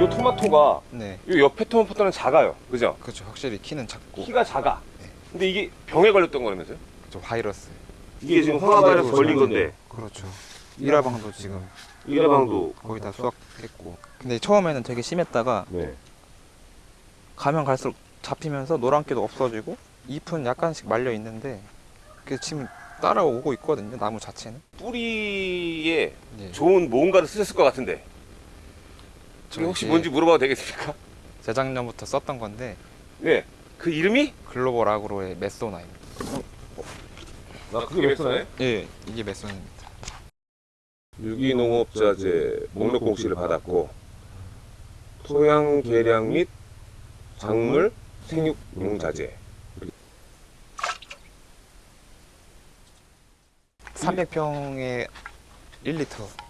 이 토마토가 네, 이 옆에 토마토는 작아요. 그죠? 그렇죠. 확실히 키는 작고 키가 작아. 네. 근데 이게 병에 걸렸던 거라면서요? 그렇죠. 바이러스. 이게 지금 황화 바이러스 걸린 건데 그렇죠. 일화방도 지금 일회방도 거의 다 수확했고. 근데 처음에는 되게 심했다가 네. 가면 갈수록 잡히면서 노란기도 없어지고 잎은 약간씩 말려 있는데 그 지금 따라오고 있거든요. 나무 자체는. 뿌리에 네. 좋은 뭔가를 쓰셨을 것 같은데 저 이게 혹시 이제 뭔지 물어봐도 되겠습니까? 재작년부터 썼던 건데 네. 그 이름이? 글로벌 아그로의 메소나입니다. 나 그게 몇 손에? 예, 이게 메소나입니다. 유기농업자재 목록 공시를 받았고 토양 개량 및 작물 생육 용 자재 300평에 1리터